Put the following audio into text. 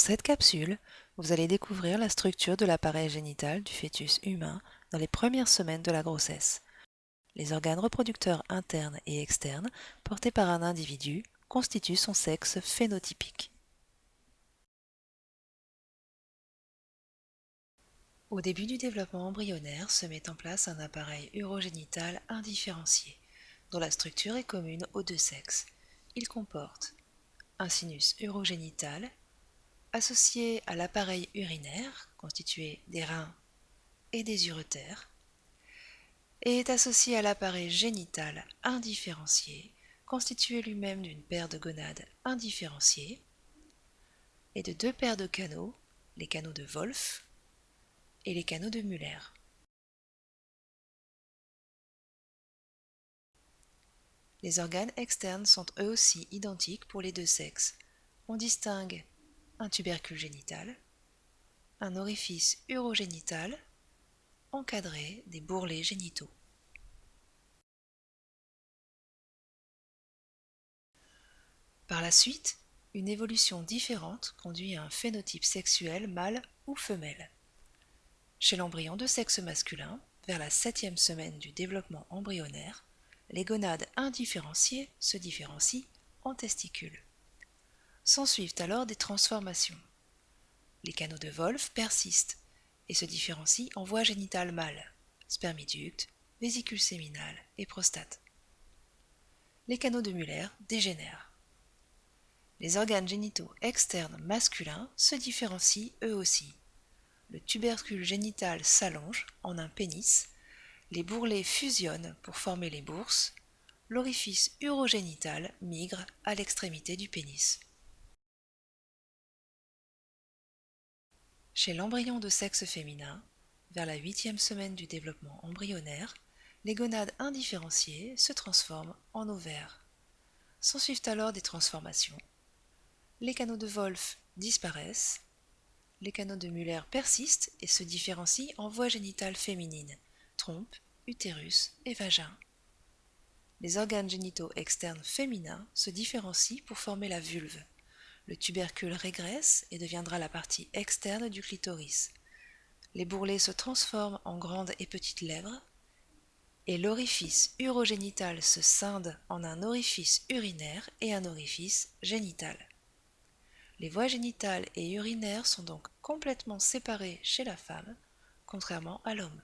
cette capsule, vous allez découvrir la structure de l'appareil génital du fœtus humain dans les premières semaines de la grossesse. Les organes reproducteurs internes et externes portés par un individu constituent son sexe phénotypique. Au début du développement embryonnaire se met en place un appareil urogénital indifférencié, dont la structure est commune aux deux sexes. Il comporte un sinus urogénital associé à l'appareil urinaire, constitué des reins et des uretères, et est associé à l'appareil génital indifférencié, constitué lui-même d'une paire de gonades indifférenciées et de deux paires de canaux, les canaux de Wolff et les canaux de Muller. Les organes externes sont eux aussi identiques pour les deux sexes. On distingue un tubercule génital, un orifice urogénital encadré des bourrelets génitaux. Par la suite, une évolution différente conduit à un phénotype sexuel mâle ou femelle. Chez l'embryon de sexe masculin, vers la septième semaine du développement embryonnaire, les gonades indifférenciées se différencient en testicules. S'ensuivent alors des transformations. Les canaux de Wolff persistent et se différencient en voie génitale mâle, spermiducte, vésicule séminale et prostate. Les canaux de Muller dégénèrent. Les organes génitaux externes masculins se différencient eux aussi. Le tubercule génital s'allonge en un pénis, les bourrelets fusionnent pour former les bourses, l'orifice urogénital migre à l'extrémité du pénis. Chez l'embryon de sexe féminin, vers la huitième semaine du développement embryonnaire, les gonades indifférenciées se transforment en ovaires. S'ensuivent alors des transformations. Les canaux de Wolff disparaissent, les canaux de Muller persistent et se différencient en voies génitales féminines, trompe, utérus et vagin. Les organes génitaux externes féminins se différencient pour former la vulve. Le tubercule régresse et deviendra la partie externe du clitoris. Les bourrelets se transforment en grandes et petites lèvres et l'orifice urogénital se scinde en un orifice urinaire et un orifice génital. Les voies génitales et urinaires sont donc complètement séparées chez la femme, contrairement à l'homme.